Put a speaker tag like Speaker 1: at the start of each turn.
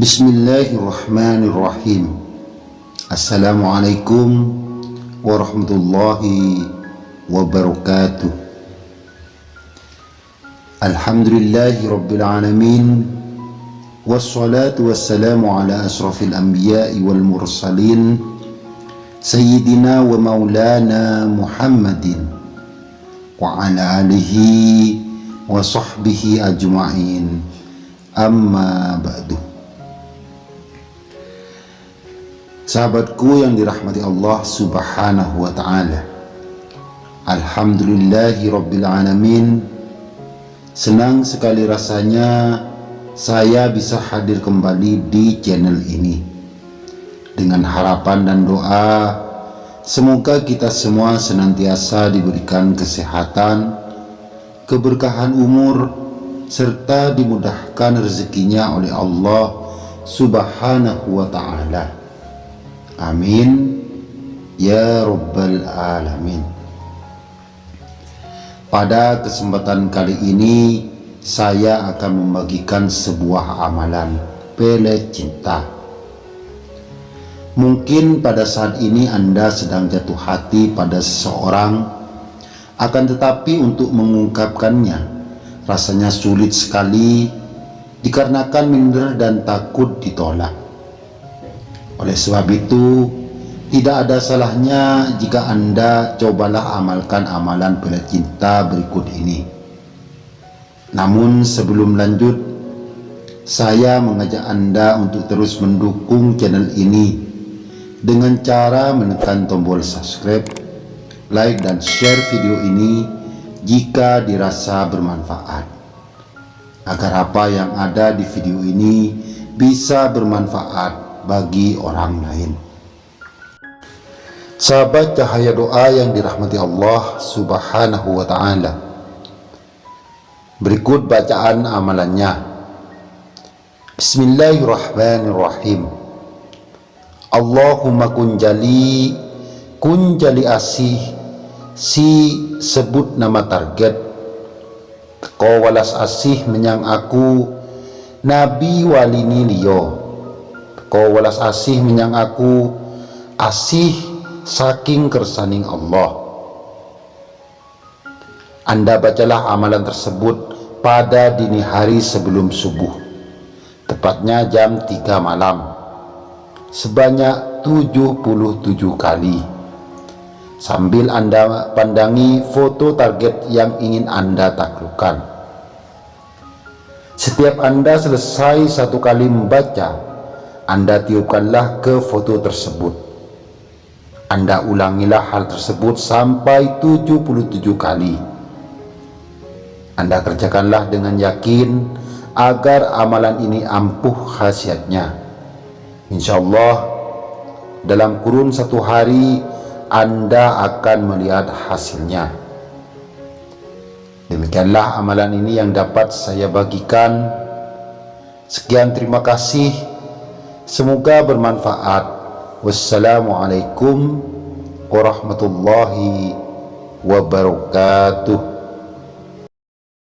Speaker 1: بسم الله الرحمن الرحيم السلام عليكم ورحمة الله وبركاته الحمد لله رب العالمين والصلاة والسلام على أشرف الأنبياء والمرسلين سيدنا ومولانا محمد وعلى آله وصحبه أجمعين أما بعد Sahabatku yang dirahmati Allah subhanahu wa ta'ala. Alhamdulillahi rabbil alamin. Senang sekali rasanya saya bisa hadir kembali di channel ini. Dengan harapan dan doa Semoga kita semua senantiasa diberikan kesehatan Keberkahan umur serta dimudahkan rezekinya oleh Allah subhanahu wa ta'ala amin. Ya rabbal alamin. Pada kesempatan kali ini saya akan membagikan sebuah amalan pelet cinta. Mungkin pada saat ini anda sedang jatuh hati pada seseorang akan tetapi untuk mengungkapkannya rasanya sulit sekali dikarenakan minder dan takut ditolak. Oleh sebab itu, tidak ada salahnya jika Anda cobalah amalkan amalan pelet cinta berikut ini. Namun sebelum lanjut, saya mengajak Anda untuk terus mendukung channel ini dengan cara menekan tombol subscribe, like dan share video ini jika dirasa bermanfaat agar apa yang ada di video ini bisa bermanfaat bagi orang lain. Sahabat cahaya doa yang dirahmati Allah subhanahu wa ta'ala. Berikut bacaan amalannya. Bismillahirrahmanirrahim. Allahumma kunjali kunjali asih si sebut nama target. Ko walas asih menyang aku nabi walini liyo ko walas asih menyang aku. Asih saking kersaning Allah. Anda bacalah amalan tersebut pada dini hari sebelum subuh. Tepatnya jam 3 malam. Sebanyak 77 kali. Sambil Anda pandangi foto target yang ingin Anda taklukkan. Setiap Anda selesai satu kali membaca, Anda tiupkanlah ke foto tersebut. Anda ulangilah hal tersebut sampai 77 kali. Anda kerjakanlah dengan yakin agar amalan ini ampuh khasiatnya. Insya Allah dalam kurun satu hari anda akan melihat hasilnya. Demikianlah amalan ini yang dapat saya bagikan. Sekian terima kasih. Semoga bermanfaat. Wassalamualaikum warahmatullahi wabarakatuh.